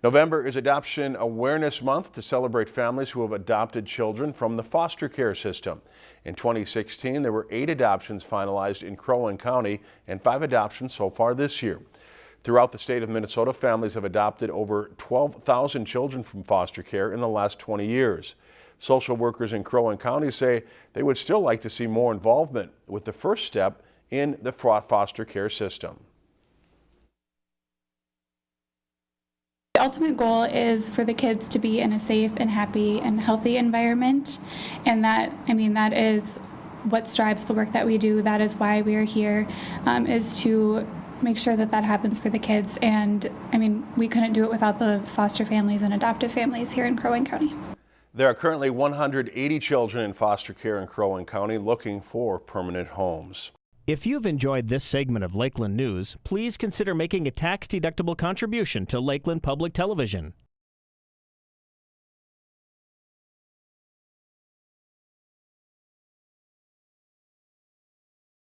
November is Adoption Awareness Month to celebrate families who have adopted children from the foster care system. In 2016, there were eight adoptions finalized in Crow Wing County and five adoptions so far this year. Throughout the state of Minnesota, families have adopted over 12,000 children from foster care in the last 20 years. Social workers in Crow Wing County say they would still like to see more involvement with the first step in the foster care system. Ultimate goal is for the kids to be in a safe and happy and healthy environment. And that, I mean, that is what strives the work that we do. That is why we are here, um, is to make sure that that happens for the kids. And I mean, we couldn't do it without the foster families and adoptive families here in Crow Wing County. There are currently 180 children in foster care in Crow Wing County looking for permanent homes. If you've enjoyed this segment of Lakeland News, please consider making a tax-deductible contribution to Lakeland Public Television.